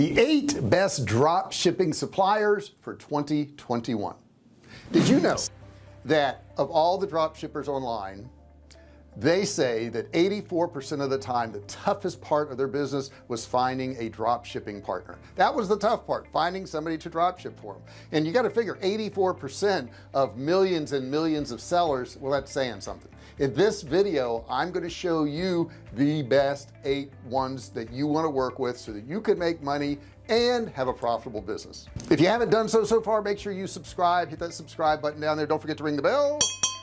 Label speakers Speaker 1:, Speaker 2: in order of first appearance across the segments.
Speaker 1: the eight best drop shipping suppliers for 2021 did you know that of all the drop shippers online they say that 84% of the time the toughest part of their business was finding a drop shipping partner. That was the tough part finding somebody to drop ship for them and you got to figure 84% of millions and millions of sellers well that's saying something. In this video I'm going to show you the best eight ones that you want to work with so that you can make money and have a profitable business. If you haven't done so so far make sure you subscribe hit that subscribe button down there. Don't forget to ring the bell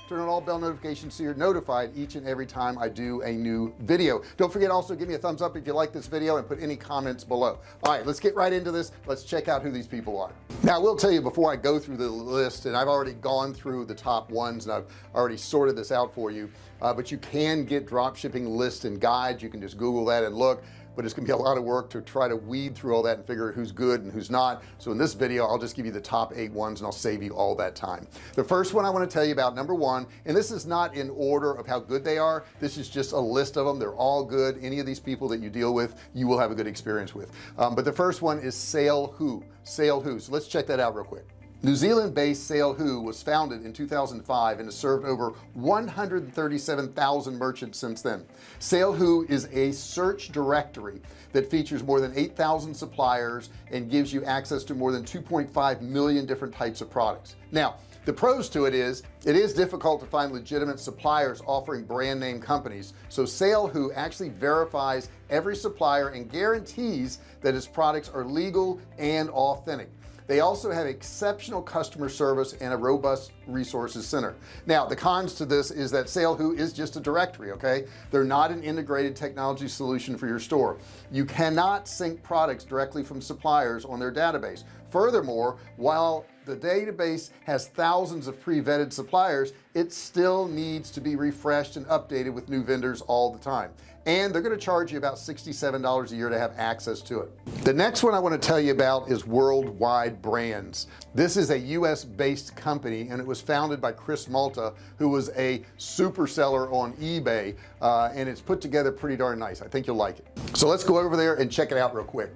Speaker 1: turn on all bell notifications so you're notified each and every time I do a new video. Don't forget also give me a thumbs up if you like this video and put any comments below. All right let's get right into this. Let's check out who these people are. Now I will tell you before I go through the list and I've already gone through the top ones and I've already sorted this out for you uh, but you can get drop shipping lists and guides. You can just google that and look but it's gonna be a lot of work to try to weed through all that and figure out who's good and who's not. So in this video I'll just give you the top eight ones and I'll save you all that time. The first one I want to tell you about number one and this is not in order of how good they are. This is just a list of them. They're all good. Any of these people that you deal with you will have a good experience with. Um, but the first one is SaleHoo SaleHoo so let's check that out real quick New Zealand based SaleHoo was founded in 2005 and has served over 137,000 merchants since then. SaleHoo is a search directory that features more than 8,000 suppliers and gives you access to more than 2.5 million different types of products. Now the pros to it is it is difficult to find legitimate suppliers offering brand name companies. So SaleHoo actually verifies every supplier and guarantees that its products are legal and authentic they also have exceptional customer service and a robust resources center. Now the cons to this is that SaleHoo is just a directory okay? They're not an integrated technology solution for your store. You cannot sync products directly from suppliers on their database furthermore while the database has thousands of pre-vetted suppliers it still needs to be refreshed and updated with new vendors all the time. And they're going to charge you about $67 a year to have access to it. The next one I want to tell you about is worldwide brands. This is a US based company and it was founded by Chris Malta who was a super seller on eBay uh, and it's put together pretty darn nice. I think you'll like it. So let's go over there and check it out real quick.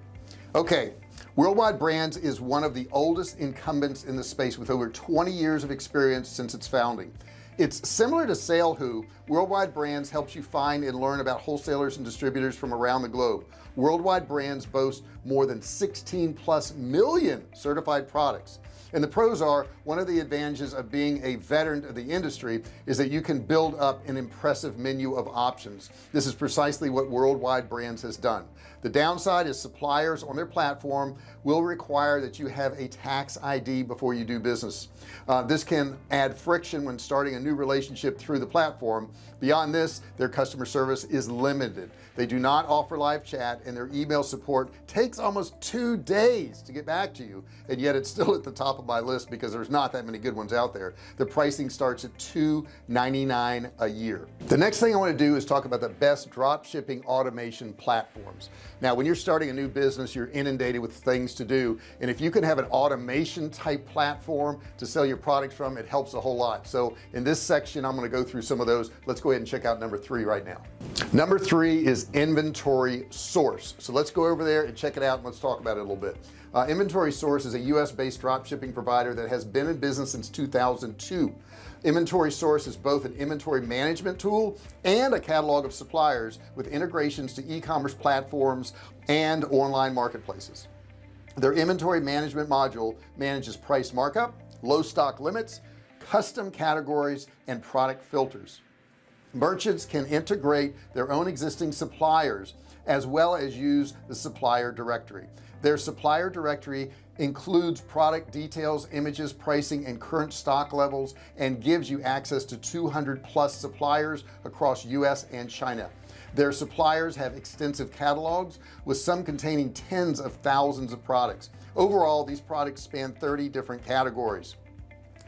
Speaker 1: Okay Worldwide Brands is one of the oldest incumbents in the space with over 20 years of experience since its founding. It's similar to SaleHoo Worldwide Brands helps you find and learn about wholesalers and distributors from around the globe Worldwide Brands boast more than 16 plus million certified products. And the pros are one of the advantages of being a veteran of the industry is that you can build up an impressive menu of options. This is precisely what worldwide brands has done. The downside is suppliers on their platform will require that you have a tax ID before you do business. Uh, this can add friction when starting a new relationship through the platform. Beyond this their customer service is limited. They do not offer live chat and their email support takes almost two days to get back to you and yet it's still at the top of my list because there's not that many good ones out there. The pricing starts at 2.99 a year. The next thing I want to do is talk about the best drop shipping automation platforms. Now when you're starting a new business you're inundated with things to do and if you can have an automation type platform to sell your product from it helps a whole lot. So in this section I'm going to go through some of those. Let's go ahead and check out number three right now. Number three is inventory source so let's go over there and check it out and let's talk about it a little bit. Uh, inventory source is a US based drop shipping provider that has been in business since 2002 inventory source is both an inventory management tool and a catalog of suppliers with integrations to e-commerce platforms and online marketplaces. Their inventory management module manages price markup low stock limits custom categories and product filters merchants can integrate their own existing suppliers as well as use the supplier directory. Their supplier directory includes product details images pricing and current stock levels and gives you access to 200 plus suppliers across US and China. Their suppliers have extensive catalogs with some containing tens of thousands of products. Overall these products span 30 different categories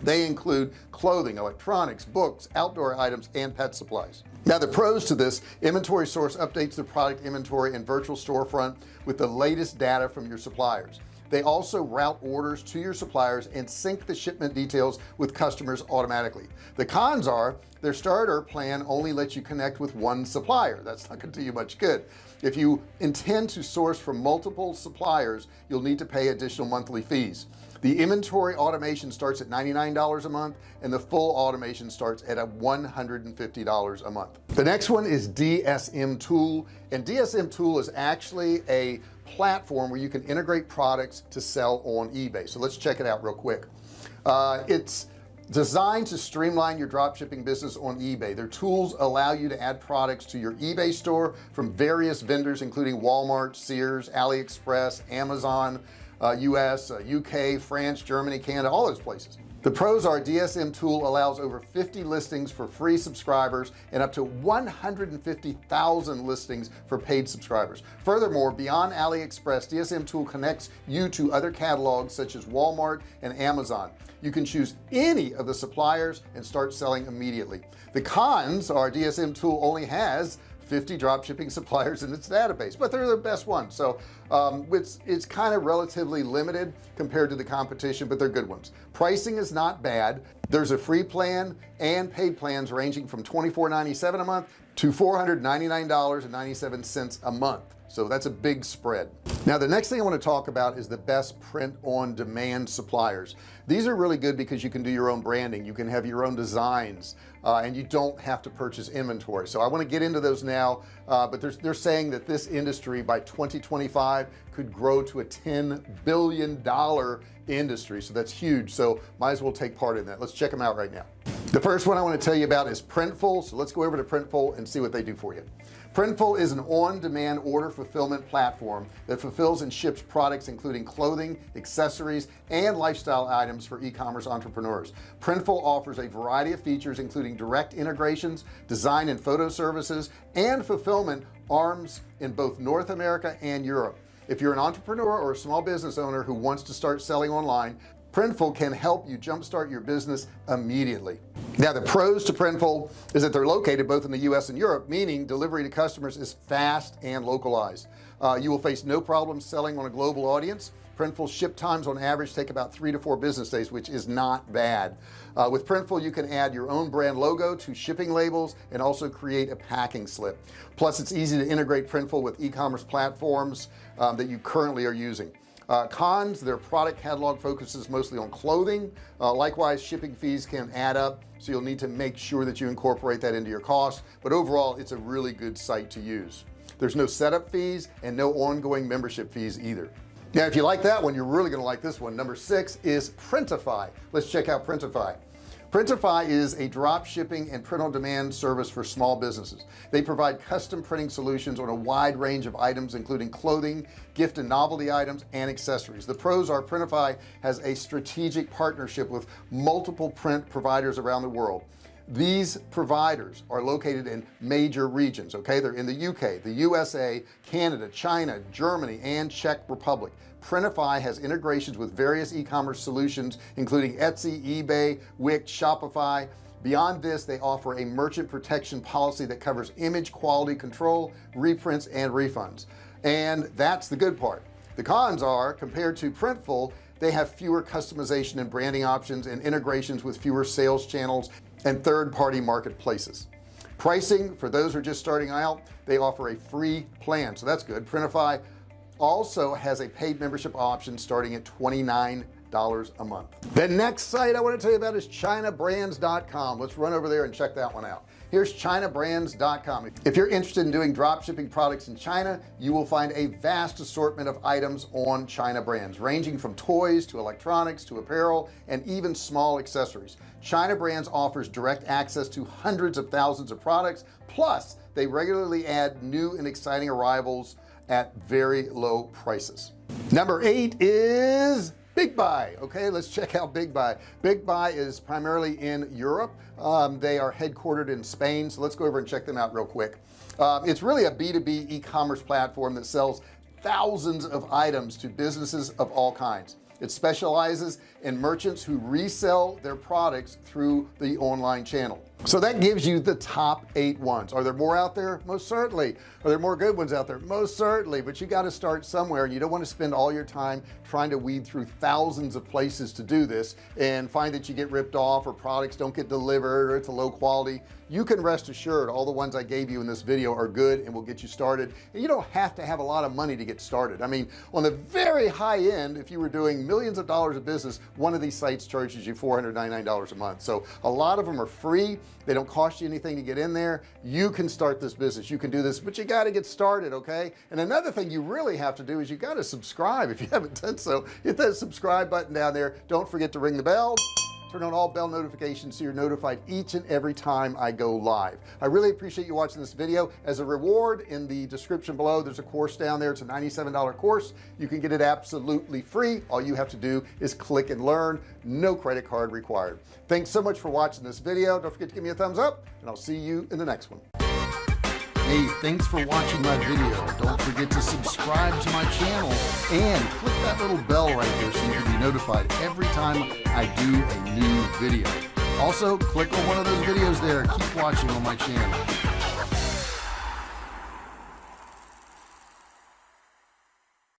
Speaker 1: they include clothing electronics books outdoor items and pet supplies. Now the pros to this inventory source updates the product inventory and virtual storefront with the latest data from your suppliers. They also route orders to your suppliers and sync the shipment details with customers automatically. The cons are their starter plan only lets you connect with one supplier. That's not going to do you much good. If you intend to source from multiple suppliers you'll need to pay additional monthly fees the inventory automation starts at $99 a month and the full automation starts at a $150 a month. The next one is DSM tool and DSM tool is actually a platform where you can integrate products to sell on eBay. So let's check it out real quick. Uh, it's designed to streamline your drop shipping business on eBay. Their tools allow you to add products to your eBay store from various vendors including Walmart Sears AliExpress Amazon US uh, UK France Germany Canada all those places. The pros are DSM tool allows over 50 listings for free subscribers and up to 150,000 listings for paid subscribers. Furthermore beyond AliExpress DSM tool connects you to other catalogs such as Walmart and Amazon. You can choose any of the suppliers and start selling immediately. The cons are DSM tool only has 50 drop shipping suppliers in its database but they're the best ones. So um, it's it's kind of relatively limited compared to the competition but they're good ones. Pricing is not bad. There's a free plan and paid plans ranging from $24.97 a month to $499.97 a month. So that's a big spread. Now the next thing I want to talk about is the best print on demand suppliers. These are really good because you can do your own branding. You can have your own designs uh, and you don't have to purchase inventory. So I want to get into those now uh, but they're saying that this industry by 2025 could grow to a 10 billion dollar industry. So that's huge. So might as well take part in that. Let's check them out right now the first one I want to tell you about is Printful. So let's go over to Printful and see what they do for you. Printful is an on-demand order fulfillment platform that fulfills and ships products including clothing accessories and lifestyle items for e-commerce entrepreneurs. Printful offers a variety of features including direct integrations design and photo services and fulfillment arms in both North America and Europe. If you're an entrepreneur or a small business owner who wants to start selling online Printful can help you jumpstart your business immediately now the pros to Printful is that they're located both in the US and Europe meaning delivery to customers is fast and localized. Uh, you will face no problems selling on a global audience. Printful ship times on average take about three to four business days which is not bad. Uh, with Printful you can add your own brand logo to shipping labels and also create a packing slip. Plus it's easy to integrate Printful with e-commerce platforms um, that you currently are using uh, cons their product catalog focuses mostly on clothing. Uh, likewise shipping fees can add up so you'll need to make sure that you incorporate that into your cost but overall it's a really good site to use. There's no setup fees and no ongoing membership fees either. Now if you like that one you're really gonna like this one. Number six is Printify. Let's check out Printify Printify is a drop shipping and print on demand service for small businesses. They provide custom printing solutions on a wide range of items including clothing gift and novelty items and accessories. The pros are Printify has a strategic partnership with multiple print providers around the world these providers are located in major regions okay? They're in the UK the USA Canada China Germany and Czech Republic. Printify has integrations with various e-commerce solutions including Etsy eBay Wix Shopify. Beyond this they offer a merchant protection policy that covers image quality control reprints and refunds. And that's the good part. The cons are compared to Printful they have fewer customization and branding options and integrations with fewer sales channels and third-party marketplaces. Pricing for those who are just starting out they offer a free plan so that's good. Printify also has a paid membership option starting at 29 dollars a month. The next site I want to tell you about is chinabrands.com let's run over there and check that one out here's chinabrands.com if you're interested in doing drop shipping products in China you will find a vast assortment of items on China brands ranging from toys to electronics to apparel and even small accessories. China brands offers direct access to hundreds of thousands of products. Plus they regularly add new and exciting arrivals at very low prices. Number eight is big buy okay? Let's check out big buy. Big buy is primarily in Europe. Um, they are headquartered in Spain so let's go over and check them out real quick. Uh, it's really a b2b e-commerce platform that sells thousands of items to businesses of all kinds. It specializes in merchants who resell their products through the online channel so that gives you the top eight ones. Are there more out there? Most certainly. Are there more good ones out there? Most certainly. But you got to start somewhere and you don't want to spend all your time trying to weed through thousands of places to do this and find that you get ripped off or products don't get delivered or it's a low quality you can rest assured all the ones I gave you in this video are good and will get you started. And you don't have to have a lot of money to get started. I mean on the very high end if you were doing millions of dollars of business one of these sites charges you $499 a month. So a lot of them are free. They don't cost you anything to get in there. You can start this business. You can do this but you got to get started okay? And another thing you really have to do is you got to subscribe. If you haven't done so hit that subscribe button down there. Don't forget to ring the bell turn on all bell notifications so you're notified each and every time I go live. I really appreciate you watching this video. As a reward in the description below there's a course down there. It's a $97 course. You can get it absolutely free. All you have to do is click and learn. No credit card required. Thanks so much for watching this video. Don't forget to give me a thumbs up and I'll see you in the next one hey thanks for watching my video. Don't forget to subscribe to my channel and click that little bell right there so you can be notified every time I do a new video. Also click on one of those videos there. Keep watching on my channel